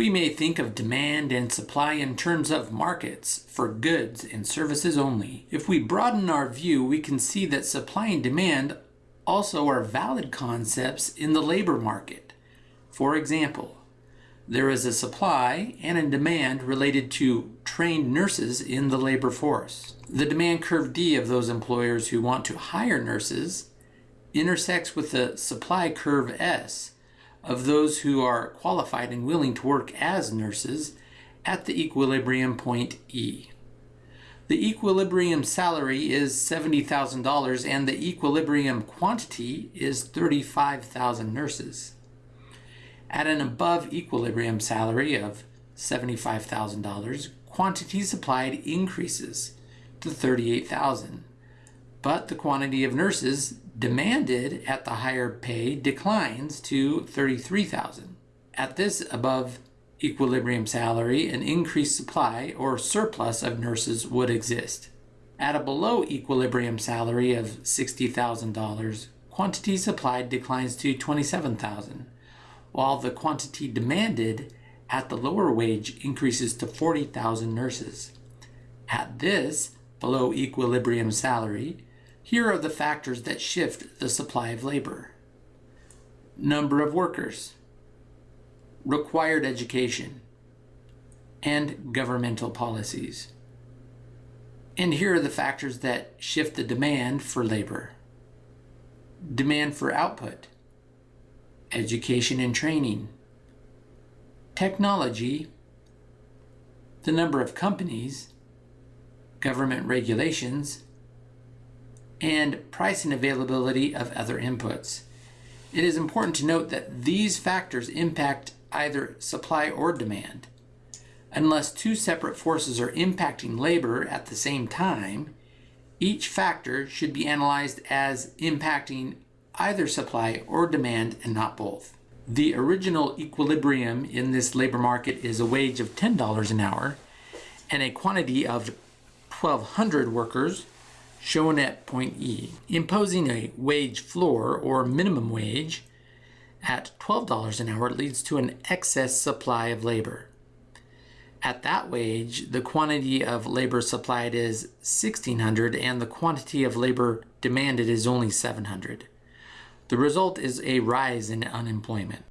We may think of demand and supply in terms of markets for goods and services only. If we broaden our view, we can see that supply and demand also are valid concepts in the labor market. For example, there is a supply and a demand related to trained nurses in the labor force. The demand curve D of those employers who want to hire nurses intersects with the supply curve S of those who are qualified and willing to work as nurses at the equilibrium point E. The equilibrium salary is $70,000 and the equilibrium quantity is 35,000 nurses. At an above equilibrium salary of $75,000, quantity supplied increases to 38,000, but the quantity of nurses demanded at the higher pay declines to 33,000. At this above equilibrium salary, an increased supply or surplus of nurses would exist. At a below equilibrium salary of $60,000, quantity supplied declines to 27,000, while the quantity demanded at the lower wage increases to 40,000 nurses. At this below equilibrium salary, here are the factors that shift the supply of labor. Number of workers, required education, and governmental policies. And here are the factors that shift the demand for labor. Demand for output, education and training, technology, the number of companies, government regulations, and price and availability of other inputs. It is important to note that these factors impact either supply or demand. Unless two separate forces are impacting labor at the same time, each factor should be analyzed as impacting either supply or demand and not both. The original equilibrium in this labor market is a wage of $10 an hour and a quantity of 1,200 workers shown at point E, imposing a wage floor or minimum wage at $12 an hour leads to an excess supply of labor. At that wage, the quantity of labor supplied is 1600 and the quantity of labor demanded is only 700. The result is a rise in unemployment.